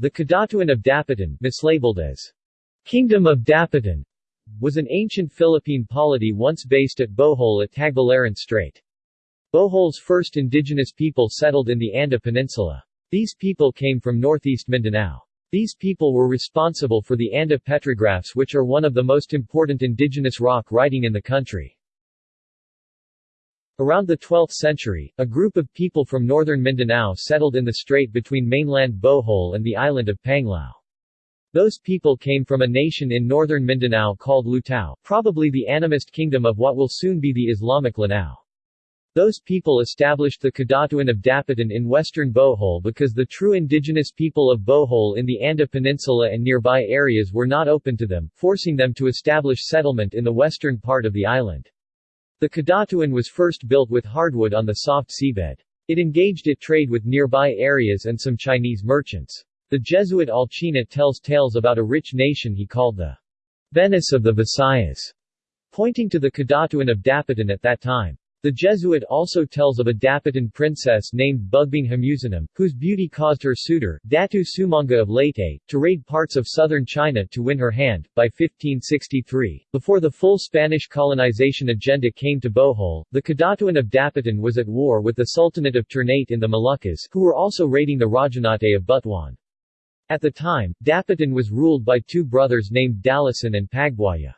The Kadatuan of Dapitan, mislabeled as Kingdom of Dapitan, was an ancient Philippine polity once based at Bohol at Tagbilaran Strait. Bohol's first indigenous people settled in the Anda Peninsula. These people came from northeast Mindanao. These people were responsible for the Anda petrographs which are one of the most important indigenous rock writing in the country. Around the 12th century, a group of people from northern Mindanao settled in the strait between mainland Bohol and the island of Panglao. Those people came from a nation in northern Mindanao called Lutao, probably the animist kingdom of what will soon be the Islamic Lanao. Those people established the Kadatuan of Dapitan in western Bohol because the true indigenous people of Bohol in the Anda Peninsula and nearby areas were not open to them, forcing them to establish settlement in the western part of the island. The Kadatuan was first built with hardwood on the soft seabed. It engaged it trade with nearby areas and some Chinese merchants. The Jesuit Alcina tells tales about a rich nation he called the Venice of the Visayas, pointing to the Kadatuan of Dapitan at that time. The Jesuit also tells of a Dapitan princess named Bugbing Hamusinum, whose beauty caused her suitor, Datu Sumanga of Leyte, to raid parts of southern China to win her hand. By 1563, before the full Spanish colonization agenda came to Bohol, the Kadatuan of Dapitan was at war with the Sultanate of Ternate in the Moluccas, who were also raiding the Rajanate of Butuan. At the time, Dapitan was ruled by two brothers named Dalasan and Pagbuaya.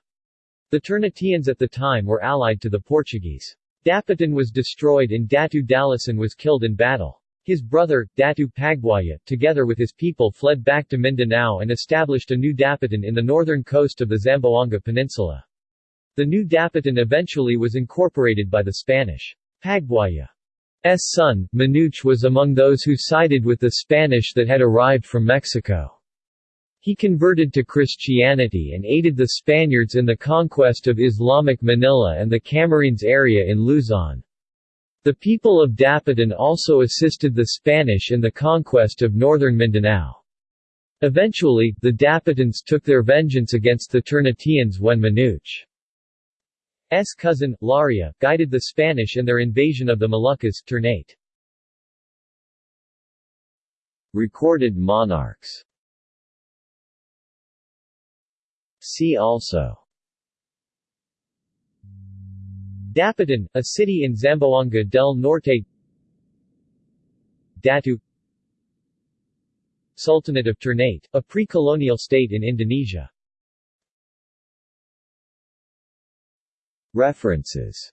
The Ternateans at the time were allied to the Portuguese. Dapitan was destroyed and Datu Dalasan was killed in battle. His brother, Datu Pagbuaya, together with his people fled back to Mindanao and established a new Dapitan in the northern coast of the Zamboanga Peninsula. The new Dapitan eventually was incorporated by the Spanish. Pagbuaya's son, Manuch was among those who sided with the Spanish that had arrived from Mexico. He converted to Christianity and aided the Spaniards in the conquest of Islamic Manila and the Camarines area in Luzon. The people of Dapitan also assisted the Spanish in the conquest of northern Mindanao. Eventually, the Dapitans took their vengeance against the Ternateans when Manuch's cousin, Laria, guided the Spanish in their invasion of the Moluccas Ternate. Recorded monarchs See also. Dapitan, a city in Zamboanga del Norte. Datu. Sultanate of Ternate, a pre-colonial state in Indonesia. References